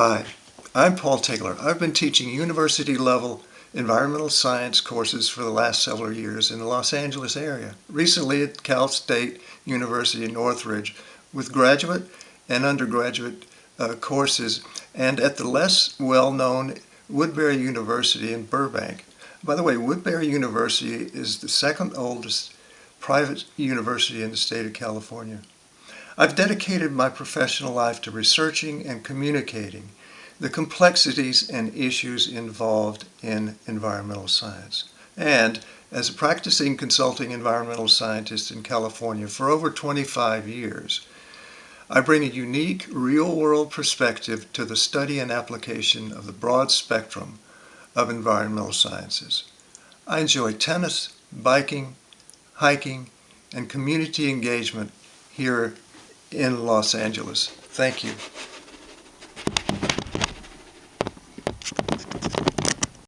Hi, I'm Paul Taylor. I've been teaching university-level environmental science courses for the last several years in the Los Angeles area. Recently at Cal State University in Northridge with graduate and undergraduate uh, courses and at the less well-known Woodbury University in Burbank. By the way, Woodbury University is the second oldest private university in the state of California. I've dedicated my professional life to researching and communicating the complexities and issues involved in environmental science. And as a practicing consulting environmental scientist in California for over 25 years, I bring a unique real-world perspective to the study and application of the broad spectrum of environmental sciences. I enjoy tennis, biking, hiking, and community engagement here in Los Angeles. Thank you.